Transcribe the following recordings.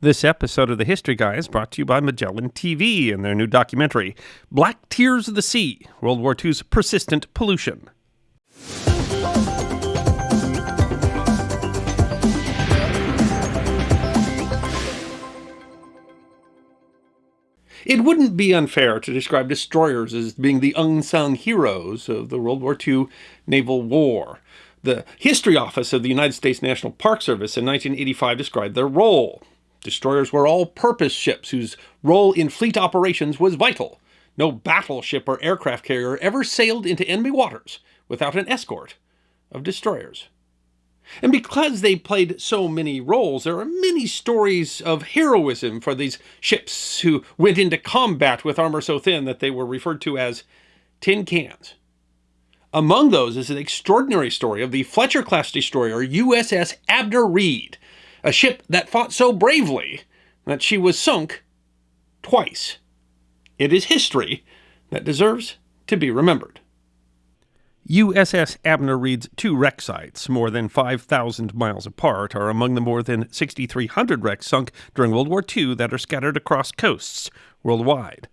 This episode of the History Guy is brought to you by Magellan TV and their new documentary, Black Tears of the Sea World War II's Persistent Pollution. It wouldn't be unfair to describe destroyers as being the unsung heroes of the World War II naval war. The History Office of the United States National Park Service in 1985 described their role. Destroyers were all-purpose ships whose role in fleet operations was vital. No battleship or aircraft carrier ever sailed into enemy waters without an escort of destroyers. And because they played so many roles, there are many stories of heroism for these ships who went into combat with armor so thin that they were referred to as tin cans. Among those is an extraordinary story of the Fletcher-class destroyer USS Abner Read, a ship that fought so bravely that she was sunk twice. It is history that deserves to be remembered. USS Abner Read's two wreck sites, more than 5,000 miles apart, are among the more than 6,300 wrecks sunk during World War II that are scattered across coasts worldwide.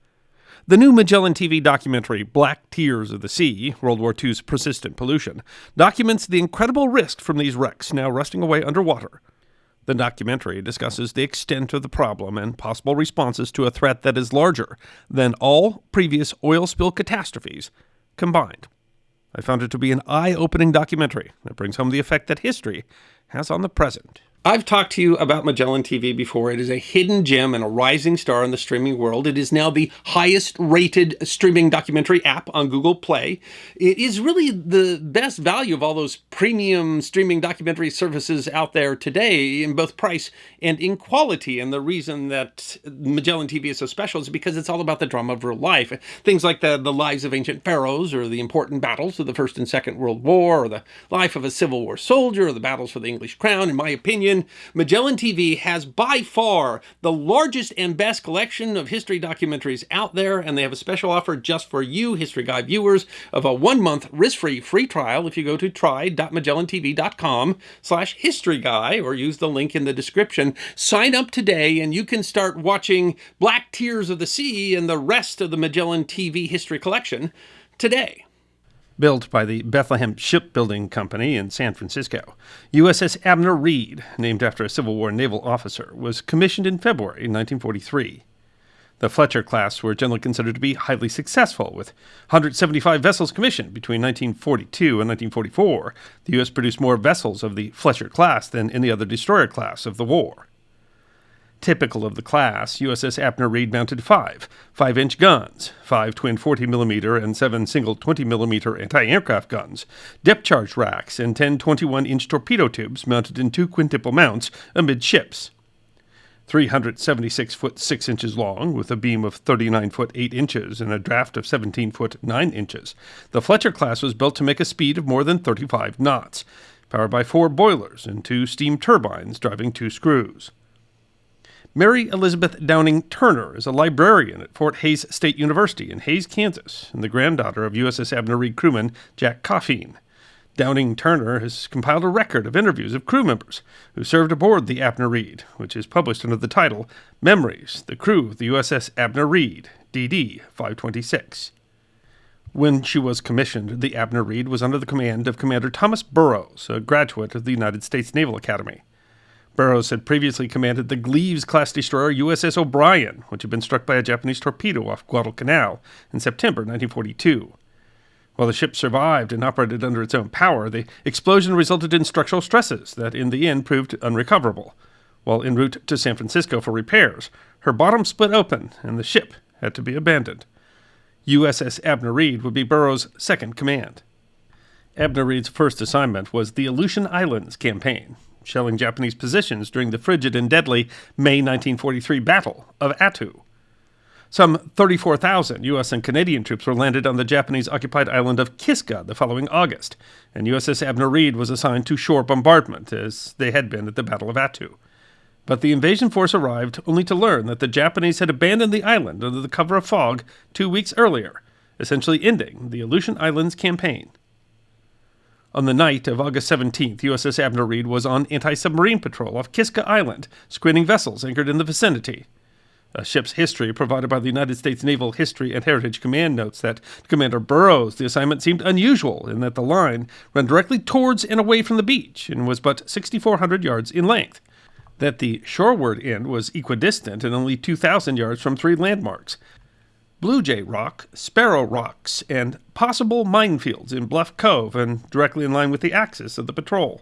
The new Magellan TV documentary, Black Tears of the Sea World War II's Persistent Pollution, documents the incredible risk from these wrecks now rusting away underwater. The documentary discusses the extent of the problem and possible responses to a threat that is larger than all previous oil spill catastrophes combined. I found it to be an eye opening documentary that brings home the effect that history has on the present. I've talked to you about Magellan TV before. It is a hidden gem and a rising star in the streaming world. It is now the highest rated streaming documentary app on Google Play. It is really the best value of all those premium streaming documentary services out there today in both price and in quality. And the reason that Magellan TV is so special is because it's all about the drama of real life. Things like the, the lives of ancient pharaohs or the important battles of the First and Second World War or the life of a Civil War soldier or the battles for the English crown, in my opinion Magellan TV has by far the largest and best collection of history documentaries out there, and they have a special offer just for you, History Guy viewers, of a one-month risk-free free trial if you go to try.magellantv.com slash historyguy or use the link in the description. Sign up today and you can start watching Black Tears of the Sea and the rest of the Magellan TV history collection today built by the Bethlehem Shipbuilding Company in San Francisco. USS Abner Read, named after a Civil War naval officer, was commissioned in February 1943. The Fletcher class were generally considered to be highly successful, with 175 vessels commissioned between 1942 and 1944. The U.S. produced more vessels of the Fletcher class than any other destroyer class of the war. Typical of the class, USS Abner Read mounted five 5 inch guns, five twin 40 mm and seven single 20 mm anti aircraft guns, depth charge racks, and 10 21 inch torpedo tubes mounted in two quintuple mounts amidships. 376 foot 6 inches long, with a beam of 39 foot 8 inches and a draft of 17 foot 9 inches. The Fletcher class was built to make a speed of more than 35 knots, powered by four boilers and two steam turbines driving two screws. Mary Elizabeth Downing Turner is a librarian at Fort Hays State University in Hays, Kansas, and the granddaughter of USS Abner Read crewman Jack Coffeen. Downing Turner has compiled a record of interviews of crew members who served aboard the Abner Read, which is published under the title Memories, the Crew of the USS Abner Read, DD 526. When she was commissioned, the Abner Read was under the command of Commander Thomas Burrowes, a graduate of the United States Naval Academy. Burrowes had previously commanded the Gleaves-class destroyer USS O'Brien, which had been struck by a Japanese torpedo off Guadalcanal in September 1942. While the ship survived and operated under its own power, the explosion resulted in structural stresses that in the end proved unrecoverable. While en route to San Francisco for repairs, her bottom split open and the ship had to be abandoned. USS Abner Read would be Burrowes' second command. Abner Read's first assignment was the Aleutian Islands campaign, shelling Japanese positions during the frigid and deadly May 1943 Battle of Attu. Some 34,000 U.S. and Canadian troops were landed on the Japanese occupied island of Kiska the following August, and USS Abner Read was assigned to shore bombardment, as they had been at the Battle of Attu. But the invasion force arrived only to learn that the Japanese had abandoned the island under the cover of fog two weeks earlier, essentially ending the Aleutian Islands campaign. On the night of August 17th, USS Abner Read was on anti submarine patrol off Kiska Island, screening vessels anchored in the vicinity. A ship's history provided by the United States Naval History and Heritage Command notes that to Commander Burrowes, the assignment seemed unusual in that the line ran directly towards and away from the beach and was but 6,400 yards in length. That the shoreward end was equidistant and only 2,000 yards from three landmarks Blue Jay Rock, Sparrow Rocks, and possible minefields in Bluff Cove and directly in line with the axis of the patrol.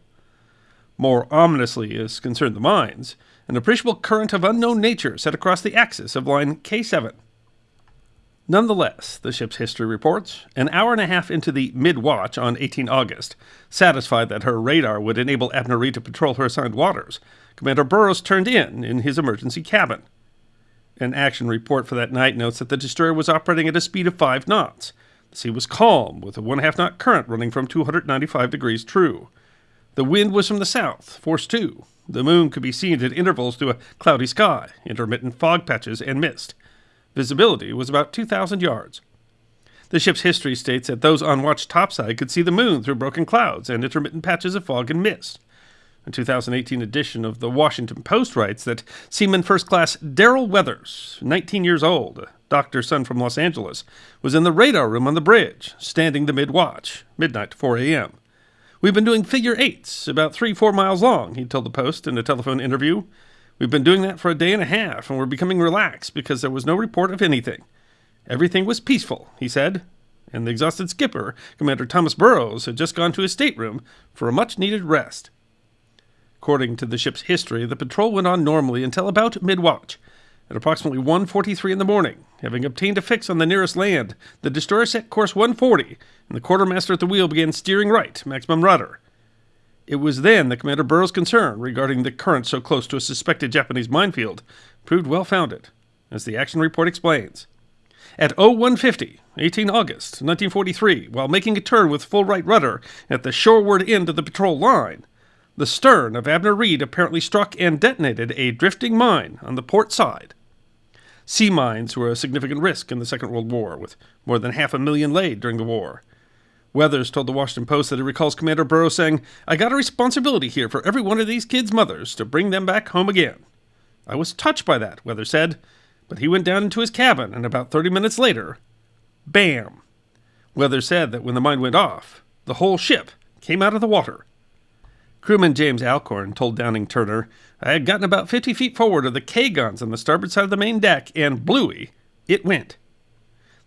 More ominously as concerned the mines, an appreciable current of unknown nature set across the axis of line K7. Nonetheless, the ship's history reports, an hour and a half into the mid watch on 18 August, satisfied that her radar would enable Abner Read to patrol her assigned waters, Commander Burrowes turned in in his emergency cabin. An action report for that night notes that the destroyer was operating at a speed of 5 knots. The sea was calm, with a one half knot current running from 295 degrees true. The wind was from the south, force 2, the moon could be seen at intervals through a cloudy sky, intermittent fog patches, and mist. Visibility was about 2,000 yards. The ship's history states that those on watch topside could see the moon through broken clouds and intermittent patches of fog and mist. A 2018 edition of the Washington Post writes that Seaman First Class Daryl Weathers, 19 years old, doctor's son from Los Angeles, was in the radar room on the bridge, standing the mid watch, midnight to 4 a.m. We've been doing figure eights, about three, four miles long, he told the Post in a telephone interview. We've been doing that for a day and a half, and we're becoming relaxed because there was no report of anything. Everything was peaceful, he said, and the exhausted skipper, Commander Thomas Burrowes, had just gone to his stateroom for a much needed rest. According to the ship's history, the patrol went on normally until about mid-watch. At approximately 1.43 in the morning, having obtained a fix on the nearest land, the destroyer set course 140, and the quartermaster at the wheel began steering right, maximum rudder. It was then that Commander Burrowes' concern regarding the current so close to a suspected Japanese minefield proved well founded, as the action report explains. At 0150, 18 August 1943, while making a turn with full right rudder at the shoreward end of the patrol line, the stern of Abner Read apparently struck and detonated a drifting mine on the port side. Sea mines were a significant risk in the Second World War, with more than half a million laid during the war. Weathers told the Washington Post that he recalls Commander Burrowes saying, I got a responsibility here for every one of these kids' mothers to bring them back home again. I was touched by that, Weathers said, but he went down into his cabin, and about 30 minutes later, bam! Weathers said that when the mine went off, the whole ship came out of the water. Crewman James Alcorn told Downing Turner, I had gotten about 50 feet forward of the K guns on the starboard side of the main deck, and bluey, it went.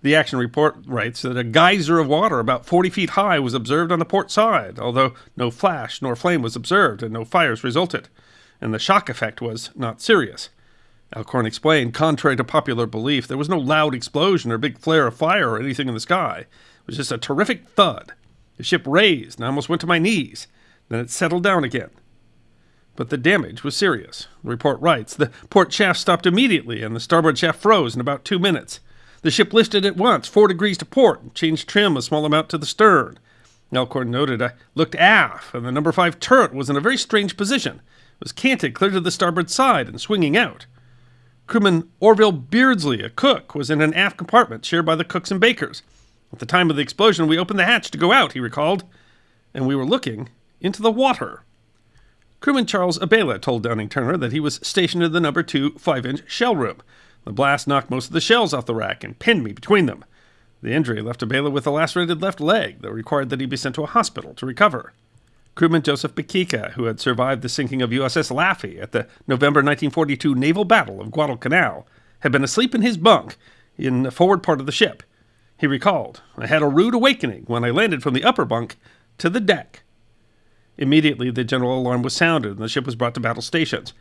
The action report writes that a geyser of water about 40 feet high was observed on the port side, although no flash nor flame was observed and no fires resulted, and the shock effect was not serious. Alcorn explained, contrary to popular belief, there was no loud explosion or big flare of fire or anything in the sky. It was just a terrific thud. The ship raised and I almost went to my knees. Then it settled down again. But the damage was serious. The report writes the port shaft stopped immediately and the starboard shaft froze in about two minutes. The ship lifted at once, four degrees to port, and changed trim a small amount to the stern. Alcorn noted I looked aft, and the number five turret was in a very strange position. It was canted clear to the starboard side and swinging out. Crewman Orville Beardsley, a cook, was in an aft compartment shared by the cooks and bakers. At the time of the explosion, we opened the hatch to go out, he recalled, and we were looking into the water. Crewman Charles Abela told Downing Turner that he was stationed in the number two 5 inch shell room. The blast knocked most of the shells off the rack and pinned me between them. The injury left Abela with a lacerated left leg that required that he be sent to a hospital to recover. Crewman Joseph Bakika, who had survived the sinking of USS Laffey at the November 1942 naval battle of Guadalcanal, had been asleep in his bunk in the forward part of the ship. He recalled, I had a rude awakening when I landed from the upper bunk to the deck. Immediately, the general alarm was sounded and the ship was brought to battle stations.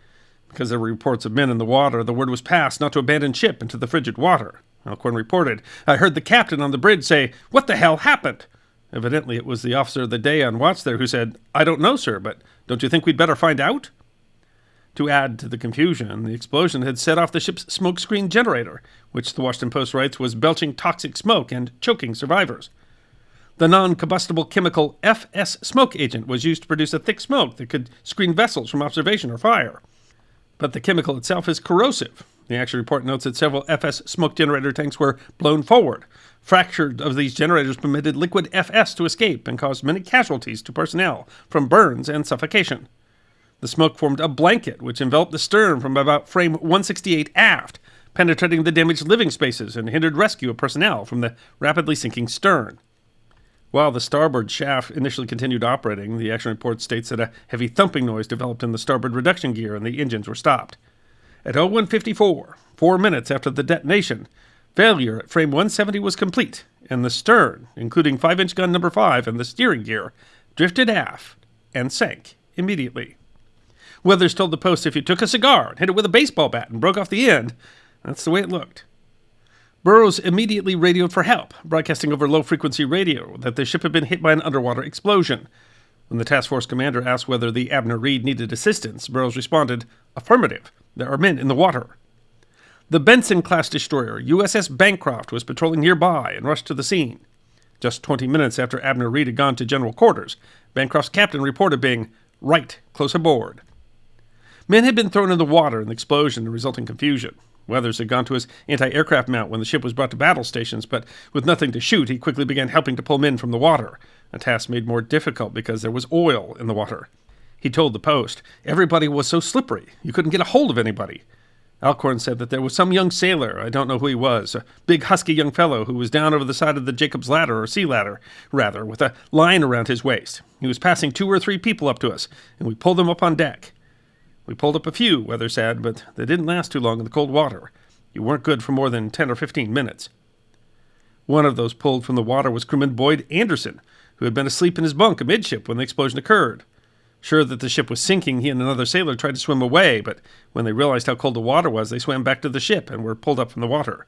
Because there were reports of men in the water, the word was passed not to abandon ship into the frigid water. Alcorn reported, I heard the captain on the bridge say, What the hell happened? Evidently, it was the officer of the day on watch there who said, I don't know, sir, but don't you think we'd better find out? To add to the confusion, the explosion had set off the ship's smokescreen generator, which the Washington Post writes was belching toxic smoke and choking survivors. The non combustible chemical FS smoke agent was used to produce a thick smoke that could screen vessels from observation or fire. But the chemical itself is corrosive, The action report notes that several FS smoke generator tanks were blown forward. Fractured of these generators permitted liquid FS to escape and caused many casualties to personnel from burns and suffocation. The smoke formed a blanket which enveloped the stern from about frame 168 aft, penetrating the damaged living spaces and hindered rescue of personnel from the rapidly sinking stern. While the starboard shaft initially continued operating, the action report states that a heavy thumping noise developed in the starboard reduction gear and the engines were stopped. At 0154, four minutes after the detonation, failure at frame 170 was complete, and the stern, including 5 inch gun number 5 and the steering gear, drifted aft and sank immediately. Weathers told the Post if you took a cigar and hit it with a baseball bat and broke off the end, that's the way it looked. Burrowes immediately radioed for help, broadcasting over low frequency radio that the ship had been hit by an underwater explosion. When the task force commander asked whether the Abner Read needed assistance, Burrowes responded, Affirmative. There are men in the water. The Benson class destroyer, USS Bancroft, was patrolling nearby and rushed to the scene. Just 20 minutes after Abner Read had gone to general quarters, Bancroft's captain reported being right close aboard. Men had been thrown in the water in the explosion and resulting confusion. Weathers had gone to his anti aircraft mount when the ship was brought to battle stations, but with nothing to shoot, he quickly began helping to pull men from the water, a task made more difficult because there was oil in the water. He told the Post, Everybody was so slippery, you couldn't get a hold of anybody. Alcorn said that there was some young sailor, I don't know who he was, a big husky young fellow who was down over the side of the Jacob's ladder, or sea ladder, rather, with a line around his waist. He was passing two or three people up to us, and we pulled them up on deck. We pulled up a few, Weather said, but they didn't last too long in the cold water. You weren't good for more than 10 or 15 minutes. One of those pulled from the water was crewman Boyd Anderson, who had been asleep in his bunk amidship when the explosion occurred. Sure that the ship was sinking, he and another sailor tried to swim away, but when they realized how cold the water was, they swam back to the ship and were pulled up from the water.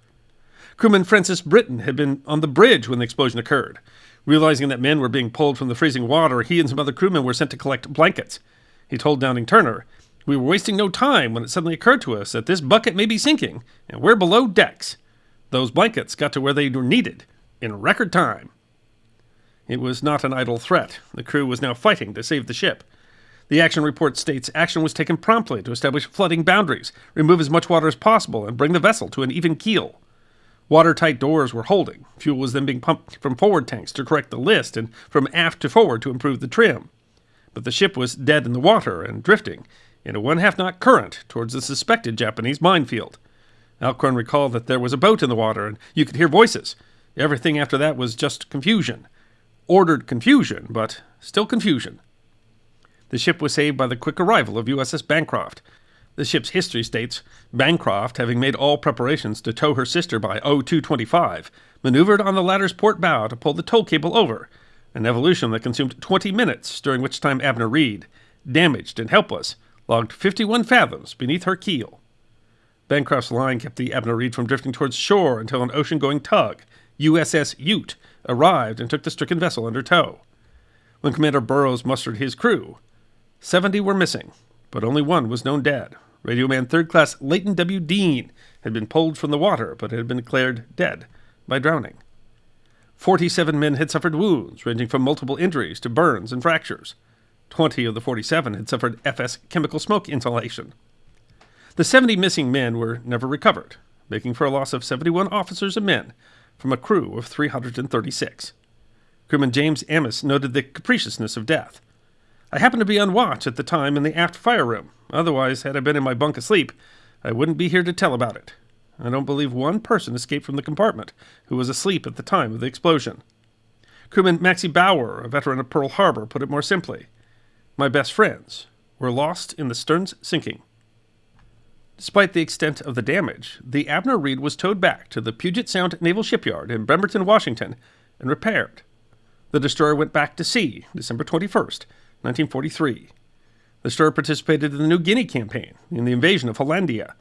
Crewman Francis Britton had been on the bridge when the explosion occurred. Realizing that men were being pulled from the freezing water, he and some other crewmen were sent to collect blankets. He told Downing Turner, we were wasting no time when it suddenly occurred to us that this bucket may be sinking, and we're below decks. Those blankets got to where they were needed in record time. It was not an idle threat. The crew was now fighting to save the ship. The action report states action was taken promptly to establish flooding boundaries, remove as much water as possible, and bring the vessel to an even keel. Watertight doors were holding. Fuel was then being pumped from forward tanks to correct the list and from aft to forward to improve the trim. But the ship was dead in the water and drifting, in a one half knot current towards the suspected Japanese minefield. Alcorn recalled that there was a boat in the water and you could hear voices. Everything after that was just confusion. Ordered confusion, but still confusion. The ship was saved by the quick arrival of USS Bancroft. The ship's history states Bancroft, having made all preparations to tow her sister by 0225, maneuvered on the latter's port bow to pull the tow cable over, an evolution that consumed 20 minutes, during which time Abner Read, damaged and helpless, logged 51 fathoms beneath her keel. Bancroft's line kept the Abner Read from drifting towards shore until an ocean going tug, USS Ute, arrived and took the stricken vessel under tow. When Commander Burrowes mustered his crew, 70 were missing, but only one was known dead. Radioman Third Class Leighton W. Dean had been pulled from the water, but had been declared dead by drowning. 47 men had suffered wounds, ranging from multiple injuries to burns and fractures. 20 of the 47 had suffered FS chemical smoke inhalation. The 70 missing men were never recovered, making for a loss of 71 officers and men from a crew of 336. Crewman James Amis noted the capriciousness of death. I happened to be on watch at the time in the aft fire room. Otherwise, had I been in my bunk asleep, I wouldn't be here to tell about it. I don't believe one person escaped from the compartment who was asleep at the time of the explosion. Crewman Maxie Bauer, a veteran of Pearl Harbor, put it more simply my best friends, were lost in the stern's sinking. Despite the extent of the damage, the Abner Read was towed back to the Puget Sound Naval Shipyard in Bremerton, Washington, and repaired. The destroyer went back to sea December 21, 1943. The destroyer participated in the New Guinea campaign in the invasion of Hollandia.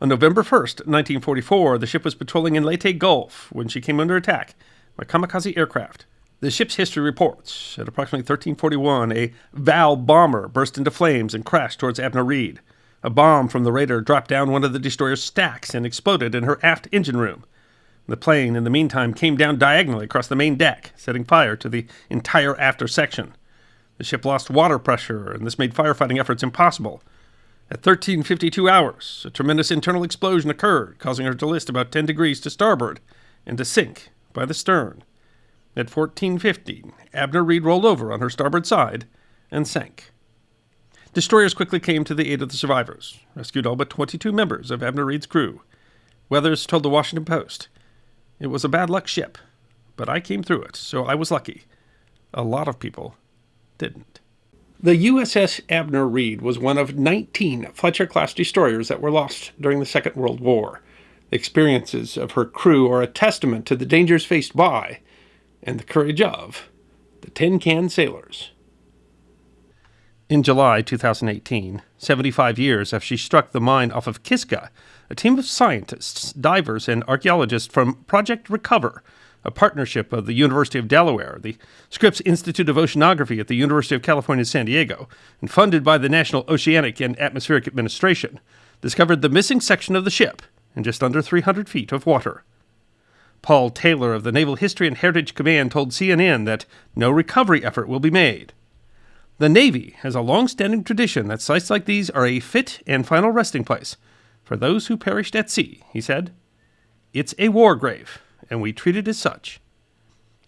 On November 1, 1944, the ship was patrolling in Leyte Gulf when she came under attack by kamikaze aircraft. The ship's history reports at approximately 1341, a Val bomber burst into flames and crashed towards Abner Read. A bomb from the raider dropped down one of the destroyer's stacks and exploded in her aft engine room. The plane, in the meantime, came down diagonally across the main deck, setting fire to the entire after section. The ship lost water pressure, and this made firefighting efforts impossible. At 1352 hours, a tremendous internal explosion occurred, causing her to list about 10 degrees to starboard and to sink by the stern. At 1415, Abner Read rolled over on her starboard side and sank. Destroyers quickly came to the aid of the survivors, rescued all but 22 members of Abner Read's crew. Weathers told the Washington Post, It was a bad luck ship, but I came through it, so I was lucky. A lot of people didn't. The USS Abner Read was one of 19 Fletcher class destroyers that were lost during the Second World War. The experiences of her crew are a testament to the dangers faced by and the courage of the Tin Can Sailors. In July 2018, 75 years after she struck the mine off of Kiska, a team of scientists, divers, and archaeologists from Project Recover a partnership of the University of Delaware, the Scripps Institute of Oceanography at the University of California, San Diego, and funded by the National Oceanic and Atmospheric Administration, discovered the missing section of the ship in just under 300 feet of water. Paul Taylor of the Naval History and Heritage Command told CNN that no recovery effort will be made. The Navy has a long standing tradition that sites like these are a fit and final resting place for those who perished at sea, he said. It's a war grave, and we treat it as such.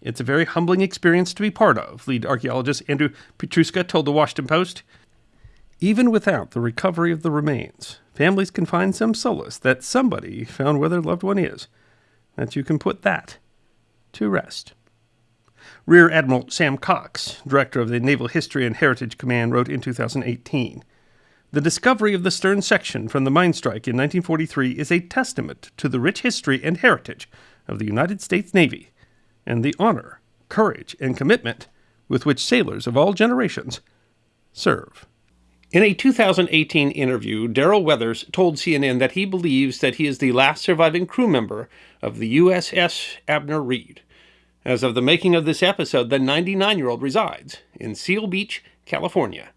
It's a very humbling experience to be part of, lead archaeologist Andrew Pietruszka told the Washington Post. Even without the recovery of the remains, families can find some solace that somebody found where their loved one is, that you can put that to rest. Rear Admiral Sam Cox, director of the Naval History and Heritage Command, wrote in 2018 The discovery of the stern section from the mine strike in 1943 is a testament to the rich history and heritage of the United States Navy and the honor, courage, and commitment with which sailors of all generations serve. In a 2018 interview, Daryl Weathers told CNN that he believes that he is the last surviving crew member of the USS Abner Read. As of the making of this episode, the 99 year old resides in Seal Beach, California.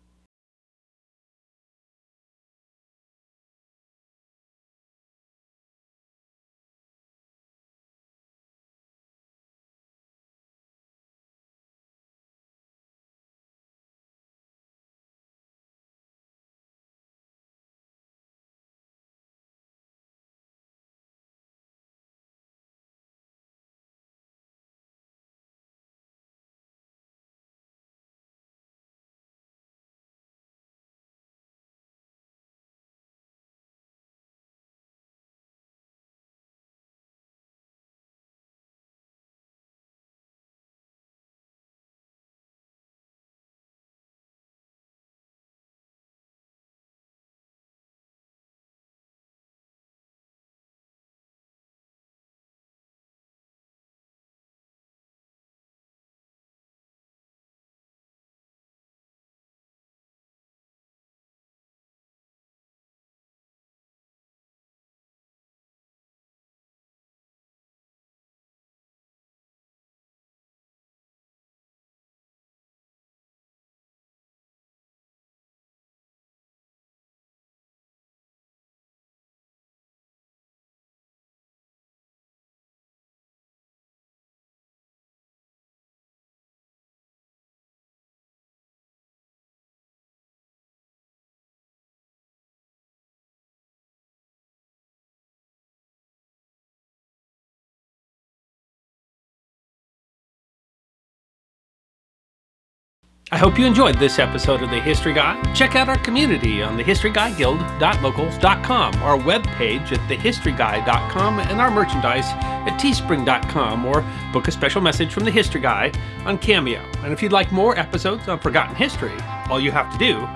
I hope you enjoyed this episode of The History Guy. Check out our community on thehistoryguyguild.locals.com, our webpage at thehistoryguy.com, and our merchandise at teespring.com, or book a special message from The History Guy on Cameo. And if you'd like more episodes on Forgotten History, all you have to do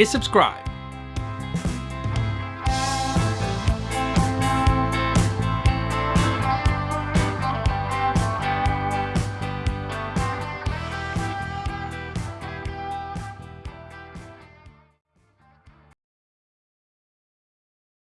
is subscribe.